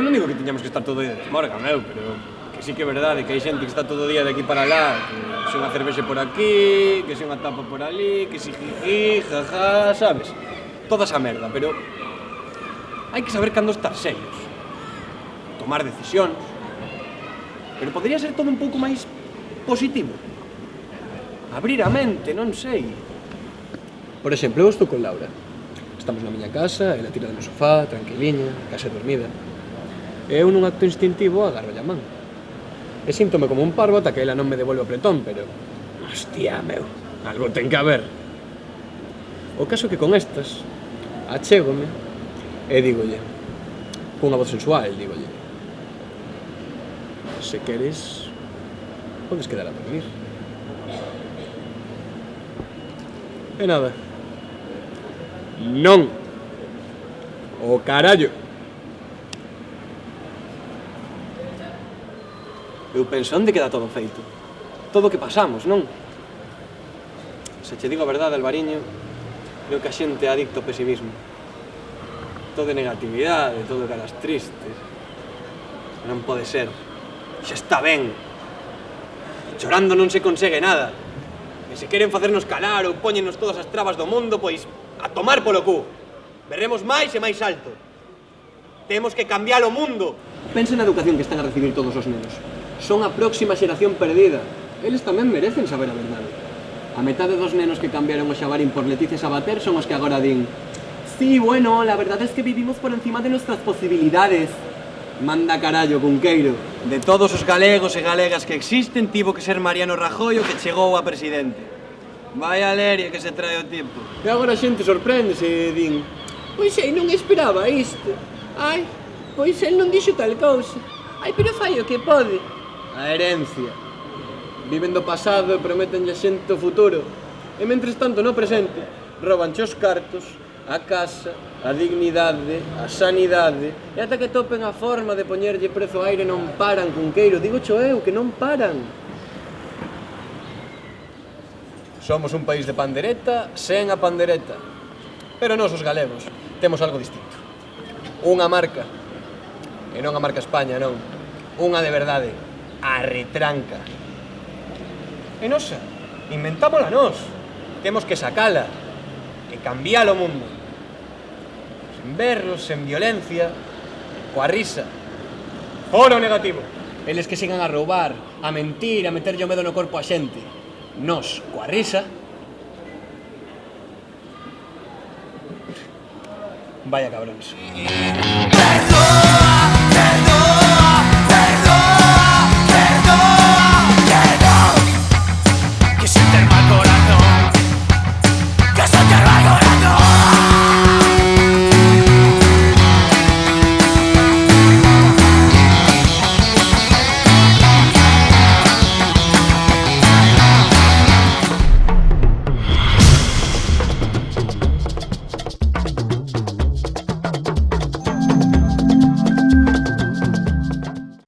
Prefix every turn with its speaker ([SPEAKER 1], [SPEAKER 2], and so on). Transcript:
[SPEAKER 1] eu non digo que teñamos que estar todo o día de morga, meu, pero que sí que é verdade que hai xente que está todo o día de aquí para lá, que se unha cervexe por aquí, que se unha tapa por ali, que si jiji, jaja, sabes? Toda esa merda, pero hai que saber cando estar serios, tomar decisións, pero podría ser todo un pouco máis positivo. Abrir a mente, non sei. Por exemplo, eu estou con Laura. Estamos na miña casa, ela tira do meu sofá, tranquiliña, case casa dormida. E eu nun acto instintivo agarro a man. E síntome como un parvo ata que ela non me devolve o pretón, pero... Hostia, meu, algo ten que haber. O caso que con estas, achégome e dígolle, cunha voz sensual, dígolle, se queres, podes quedar a dormir. E nada. Non. O carallo. Eu penso, onde queda todo feito? Todo o que pasamos, non? Se che digo a verdade, Alvariño, creo que a xente é adicto ao pesimismo. Todo é negatividade, todo caras tristes. Non pode ser. Xa está ben. Chorando non se consegue nada. E se queren facernos calar ou poñenos todas as trabas do mundo, pois a tomar polo cu. Berremos máis e máis alto. Temos que cambiar o mundo. Pensa na educación que están a recibir todos os nenos son a próxima xeración perdida. Eles tamén merecen saber a verdade. A metade dos nenos que cambiaron o xabarín por Leticia Sabater son os que agora din Sí, bueno, la verdad es que vivimos por encima de nuestras posibilidades. Manda carallo, Cunqueiro. De todos os galegos e galegas que existen, tivo que ser Mariano Rajoy o que chegou a presidente. Vai a leria que se trae o tipo. E agora a xente sorprendese e din Pois ei, non esperaba isto. Ai, pois el non dixo tal cousa. Ai, pero fai o que pode a herencia. Viven do pasado e prometen a xente o futuro. E mentres tanto no presente, robanche os cartos, a casa, a dignidade, a sanidade, e ata que topen a forma de poñerlle prezo ao aire non paran, cunqueiro, digo cho eu, que non paran. Somos un país de pandereta, sen a pandereta. Pero nós os galegos temos algo distinto. Unha marca. E non a marca España, non. Unha de verdade. A retranca. E nosa, inventámola nós. Temos que sacala e cambiar o mundo sen berros, sen violencia, coa risa. Fora o negativo. Eles que sigan a roubar, a mentir, a meterlle o medo no corpo a xente. Nos, coa Vaya. Perdón.